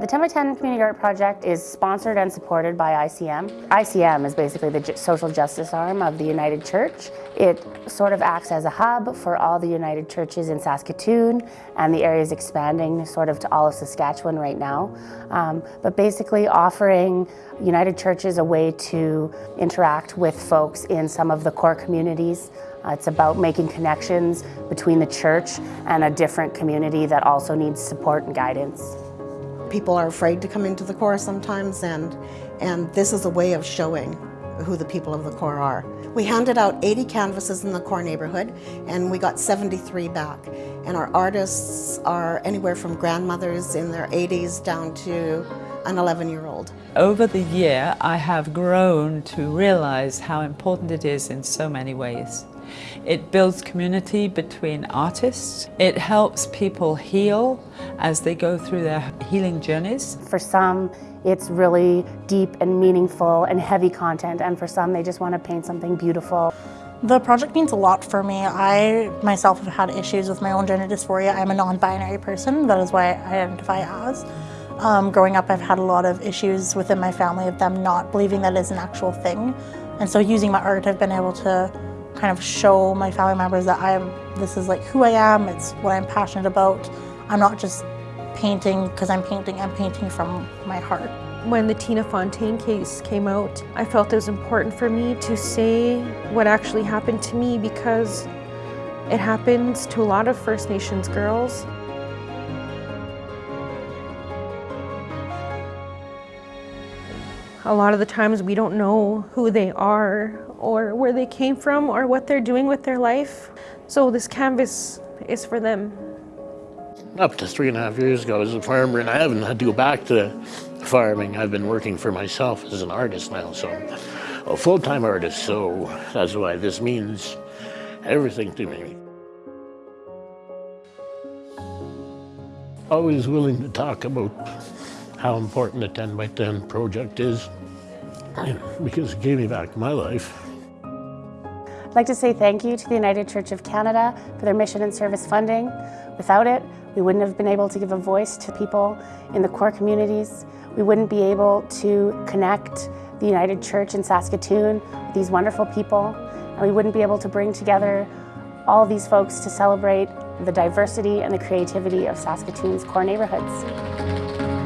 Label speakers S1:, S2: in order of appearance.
S1: The 10 by 10 Community Art Project is sponsored and supported by ICM. ICM is basically the social justice arm of the United Church. It sort of acts as a hub for all the United Churches in Saskatoon and the area is expanding sort of to all of Saskatchewan right now. Um, but basically offering United Churches a way to interact with folks in some of the core communities uh, it's about making connections between the church and a different community that also needs support and guidance.
S2: People are afraid to come into the core sometimes and, and this is a way of showing who the people of the core are. We handed out 80 canvases in the core neighborhood and we got 73 back. And our artists are anywhere from grandmothers in their 80s down to an 11-year-old.
S3: Over the year, I have grown to realize how important it is in so many ways. It builds community between artists. It helps people heal as they go through their healing journeys.
S1: For some, it's really deep and meaningful and heavy content, and for some, they just want to paint something beautiful.
S4: The project means a lot for me. I myself have had issues with my own gender dysphoria. I'm a non-binary person, that is why I identify as. Um, growing up, I've had a lot of issues within my family of them not believing that is an actual thing. And so using my art, I've been able to kind of show my family members that I am, this is like who I am, it's what I'm passionate about. I'm not just painting because I'm painting, I'm painting from my heart.
S5: When the Tina Fontaine case came out, I felt it was important for me to say what actually happened to me because it happens to a lot of First Nations girls. A lot of the times we don't know who they are or where they came from or what they're doing with their life. So this canvas is for them.
S6: Up to three and a half years ago, I was a farmer and I haven't had to go back to farming. I've been working for myself as an artist now, so a full-time artist, so that's why this means everything to me. Always willing to talk about how important the 10 by 10 project is because it gave me back my life.
S1: I'd like to say thank you to the United Church of Canada for their mission and service funding. Without it, we wouldn't have been able to give a voice to people in the core communities. We wouldn't be able to connect the United Church in Saskatoon with these wonderful people, and we wouldn't be able to bring together all these folks to celebrate the diversity and the creativity of Saskatoon's core neighborhoods.